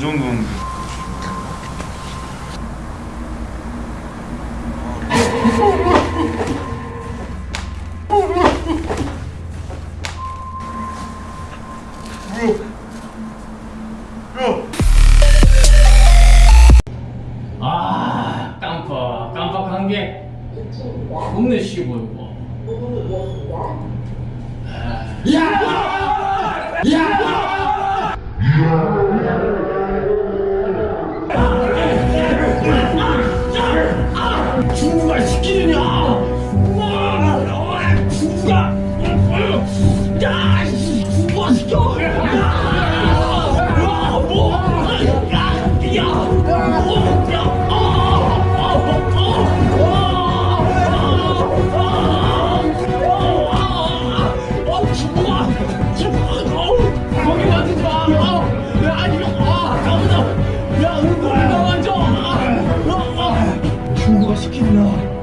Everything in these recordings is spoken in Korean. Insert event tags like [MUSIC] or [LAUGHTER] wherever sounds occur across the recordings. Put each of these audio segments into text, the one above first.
정... 너언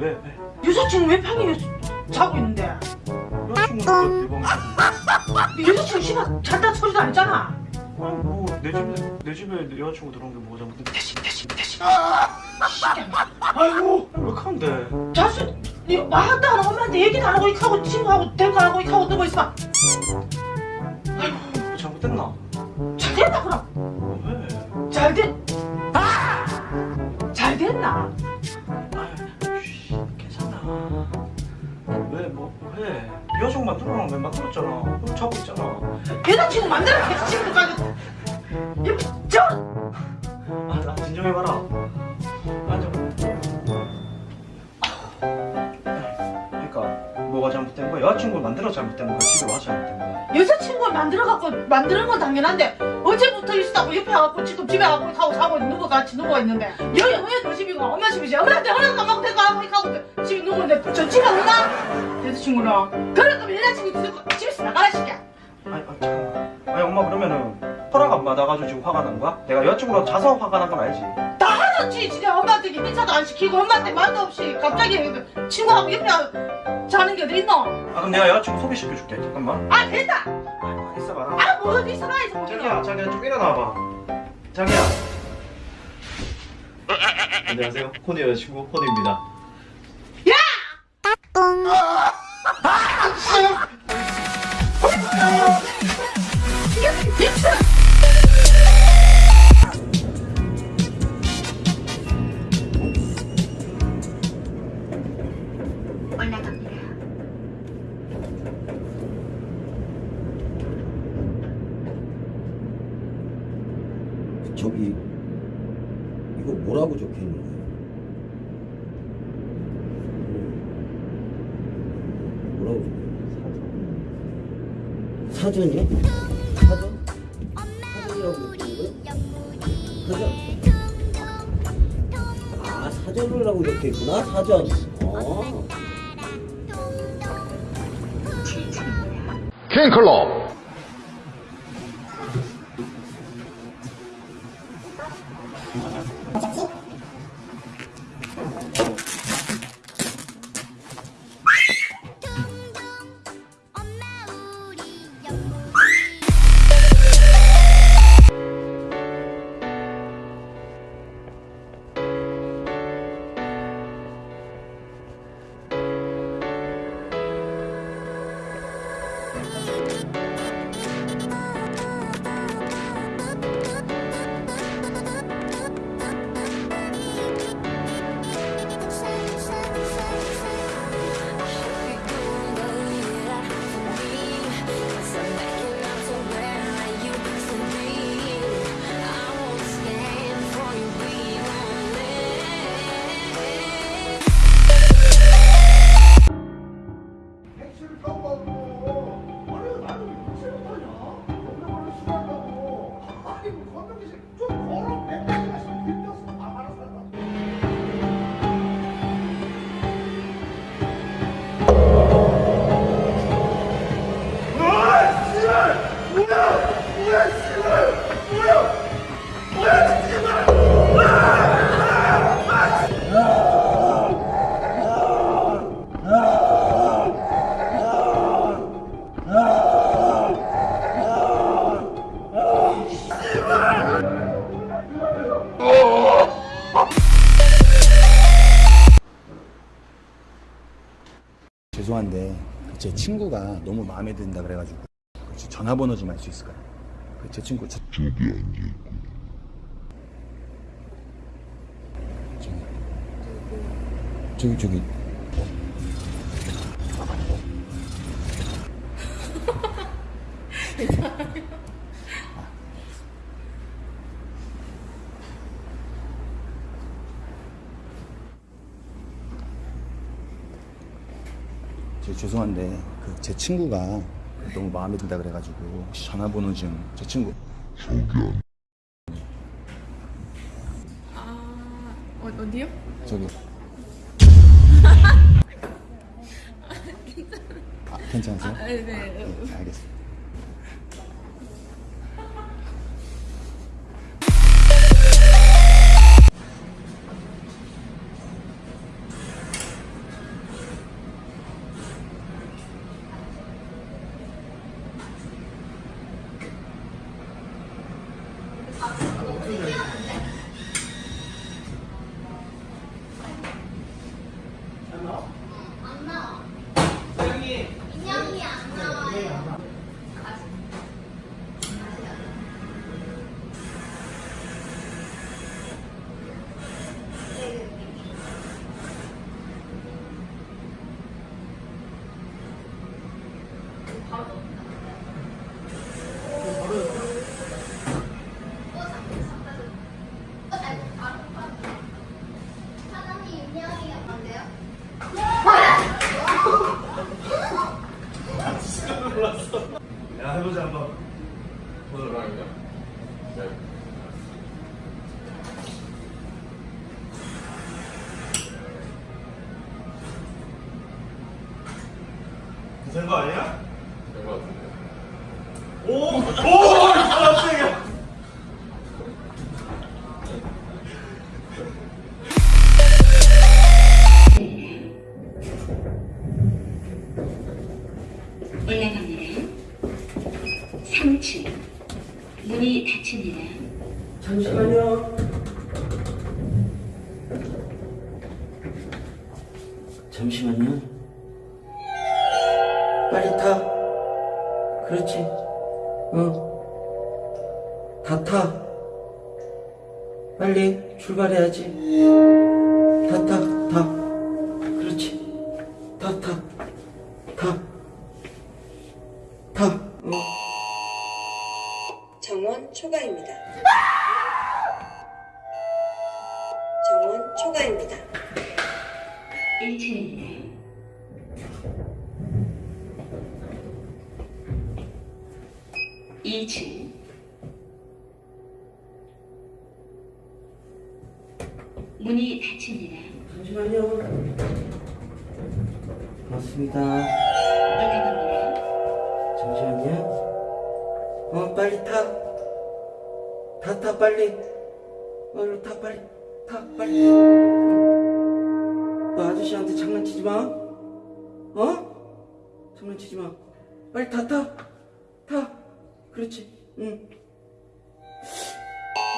왜? 왜? 여자친구 왜 방에 자고 있는데? 여자친구가 내 방에 이 여자친구 씨발 잘다 소리도 안 했잖아 아니 뭐내 집에 내 집에 내 여자친구 들어온 게 뭐가 잘못된 대신 대신 대신 아이고 왜 그런데 자수 니 말도 안 하고 엄마한테 얘기도 안 하고 이렇게 하고 친구하고 대고 안 하고 이렇게 하고 누워 있어 뭐 잘못됐나? 잘 됐나 그럼? 왜? 잘 됐... 잘 됐나? 왜? 여자친구 만들어놓은 왜 만들었잖아 너 자고 있잖아 여자친구 만들어 여자친구까지 저 아, 나 진정해봐라. 앉아. 그러니까 뭐가 잘못된 거야? 여자친구 만들어 잘못된 거야? 집에 와서 잘못된 거야? 여자친구가 만들어갖고 만드는 건 당연한데 어제부터 있었다고 옆에 와갖고 지금 집에 와고 하고 자고 누구 같이 누워 있는데 여기 왜너 집이고 엄마 집이지 안 받고 데리고 와고 이렇게 하고 집에 누워 있는데 저 집에 오나? 여자친구랑 그러면 여자친구 들고 집에서 나가라 시켜 아니, 아, 잠깐만. 아니, 엄마 그러면은 허락 안 받아가지고 지금 화가 난 거야? 내가 여자친구랑 자서 화가 난 건 알지? 다 하나치 진짜 엄마한테 인사도 안 시키고 엄마한테 말도 없이 갑자기 친구하고 옆에 자는 게 어디 있노? 아, 그럼 내가 여자친구 소개시켜줄게. 잠깐만. 아 됐다 어봐라. 아뭐 어디 있어 나 있어 자기야, 자기야, 좀 일어나봐. 자기야. 안녕하세요. 코니 여자친구 코니입니다. 저기 이거 뭐라고 적혀 있는 거예요? 음. 뭐라고 적혀 있는 사전이요? 사전? 사전이라고 적혀 있는 거예요? 사전? 아 사전이라고 적혀 있구나 사전. 어. 캔클럽 죄송한데 제 친구가 너무 마음에 든다 그래가지고 혹시 전화번호 좀 알 수 있을까요? 그제 친구 저... 저기 앉아있고. 저기 저기. 저 [LAUGHS] 죄송한데 그 제 친구가 너무 마음에 든다 그래가지고 혹시 전화번호 좀 제 친구 아, 어, 어디요? 저기 [LAUGHS] 아 괜찮으세요? 아, 네, 네. 네, 알겠습니다. 된거 아니야? 된 거 같은데 오! 오! 깜짝이야 올라갑니다. 3층. 문이 닫힙니다. 잠시만요. 잠시만요. 빨리 타. 그렇지. 어. 다 타. 빨리 출발해야지. 다 타, 타. 그렇지. 다 타. 타. 문이 닫힙니다. 잠시만요. 맞습니다. 올라갑니다. 잠시만요. 어, 빨리 타. 타, 타, 빨리. 얼른 타, 빨리. 타, 빨리. 너 아저씨한테 장난치지 마. 어? 장난치지 마. 빨리 타, 타. 타. 그렇지. 응.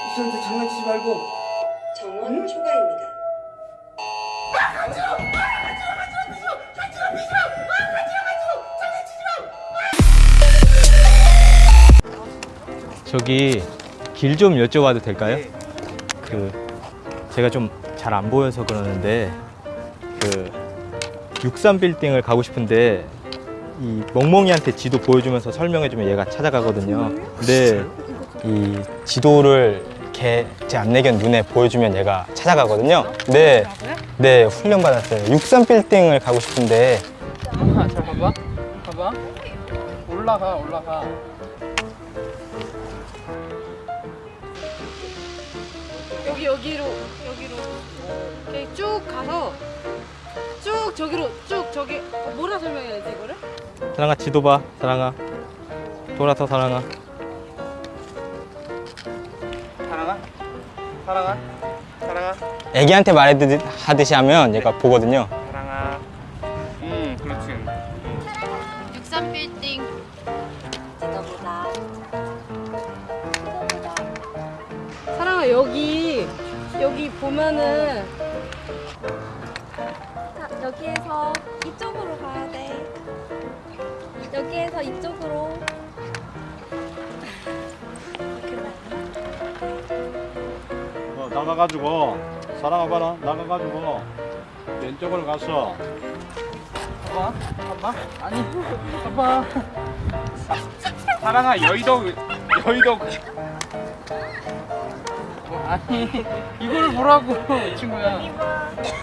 아저씨한테 장난치지 말고. 정원 초과입니다. 저기 길 좀 여쭤봐도 될까요? 그 제가 좀 잘 안 보여서 그러는데 그 63 빌딩을 가고 싶은데 이 멍멍이한테 지도 보여주면서 설명해주면 얘가 찾아가거든요. 근데 이 지도를 걔 제 안내견 눈에 보여주면 얘가 찾아가거든요. 네, 네 훈련 받았어요. 63 빌딩을 가고 싶은데 아, 잘 봐봐. 봐봐. 올라가, 올라가. 여기 여기로 여기로 이렇게 쭉 가서 쭉 저기로 쭉 저기 어, 뭐라 설명해야 되지 이거를? 사랑아 지도 봐, 사랑아 돌아서 사랑아. 사랑아? 사랑아? 사랑아? 애기한테 말하듯이 하면 얘가 보거든요. 사랑아. 음, 그렇지. 63빌딩 찾아보자 사랑아 여기 여기 보면은 자, 여기에서 이쪽으로 가야 돼. 여기에서 이쪽으로. 나가가지고 사랑아 봐라 나가가지고 왼쪽으로 가서 봐봐. 봐봐. 아니, 봐봐. 사랑아, 여의도, 여의도. 어, 아니, 이걸 보라고, 친구야.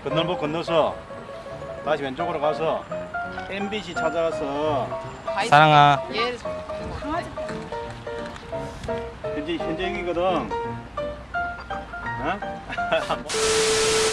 건널목 건너서 다시 왼쪽으로 가서 MBC 찾아가서 사랑아. 얘 현재 현재 여기거든. 어? [LAUGHS]